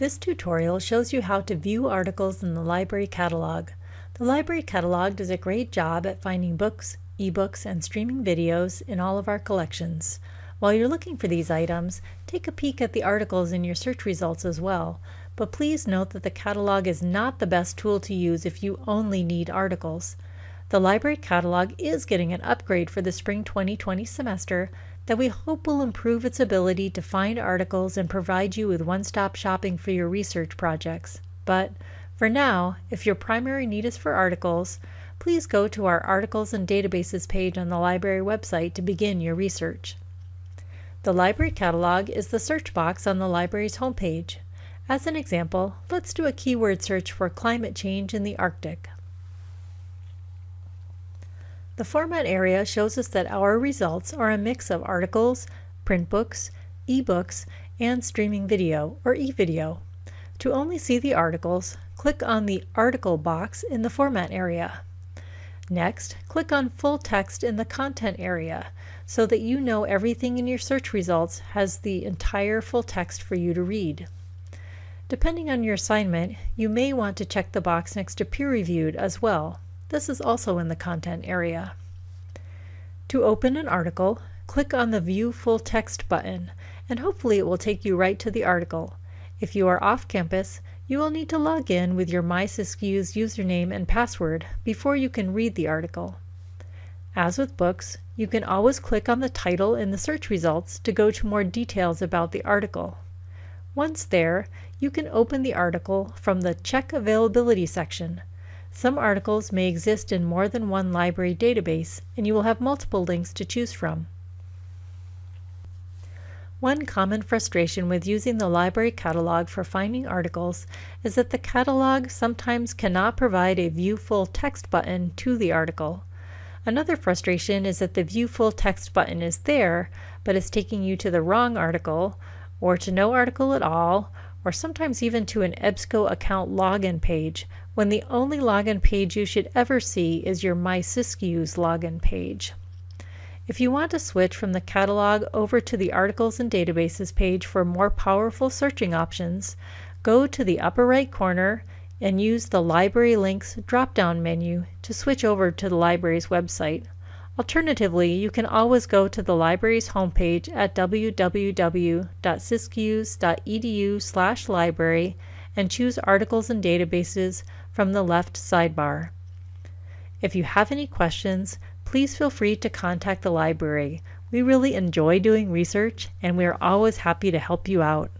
This tutorial shows you how to view articles in the library catalog. The library catalog does a great job at finding books, ebooks, and streaming videos in all of our collections. While you're looking for these items, take a peek at the articles in your search results as well, but please note that the catalog is not the best tool to use if you only need articles. The library catalog is getting an upgrade for the spring 2020 semester that we hope will improve its ability to find articles and provide you with one-stop shopping for your research projects. But for now, if your primary need is for articles, please go to our Articles and Databases page on the library website to begin your research. The library catalog is the search box on the library's homepage. As an example, let's do a keyword search for climate change in the Arctic. The format area shows us that our results are a mix of articles, print books, ebooks, and streaming video, or e-video. To only see the articles, click on the Article box in the Format area. Next, click on Full Text in the Content area so that you know everything in your search results has the entire full text for you to read. Depending on your assignment, you may want to check the box next to Peer Reviewed as well. This is also in the Content area. To open an article, click on the View Full Text button, and hopefully it will take you right to the article. If you are off campus, you will need to log in with your MySiskiyous username and password before you can read the article. As with books, you can always click on the title in the search results to go to more details about the article. Once there, you can open the article from the Check Availability section. Some articles may exist in more than one library database, and you will have multiple links to choose from. One common frustration with using the library catalog for finding articles is that the catalog sometimes cannot provide a View Full Text button to the article. Another frustration is that the View Full Text button is there, but is taking you to the wrong article, or to no article at all, or sometimes even to an EBSCO account login page, when the only login page you should ever see is your MySiskiyous login page. If you want to switch from the catalog over to the Articles and Databases page for more powerful searching options, go to the upper right corner and use the Library Links drop-down menu to switch over to the library's website. Alternatively, you can always go to the library's homepage at www.siskiyous.edu/library and choose Articles and Databases from the left sidebar. If you have any questions, please feel free to contact the library. We really enjoy doing research and we are always happy to help you out.